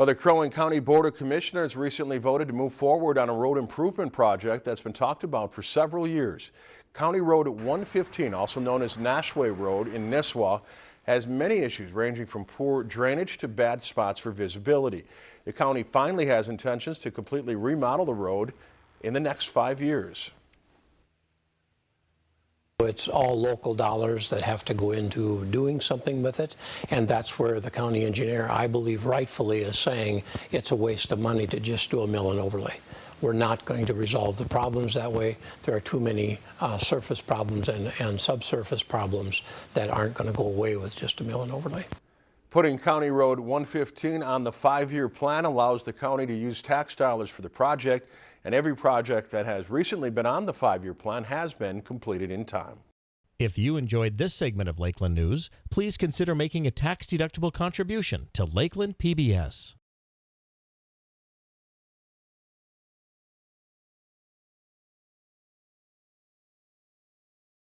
Well, the Crow Wing County Board of Commissioners recently voted to move forward on a road improvement project that's been talked about for several years. County Road 115, also known as Nashway Road in Nisswa, has many issues ranging from poor drainage to bad spots for visibility. The county finally has intentions to completely remodel the road in the next five years. It's all local dollars that have to go into doing something with it, and that's where the county engineer, I believe rightfully, is saying it's a waste of money to just do a mill and overlay. We're not going to resolve the problems that way. There are too many uh, surface problems and, and subsurface problems that aren't going to go away with just a mill and overlay. Putting County Road 115 on the five-year plan allows the county to use tax dollars for the project, and every project that has recently been on the five-year plan has been completed in time. If you enjoyed this segment of Lakeland News, please consider making a tax-deductible contribution to Lakeland PBS.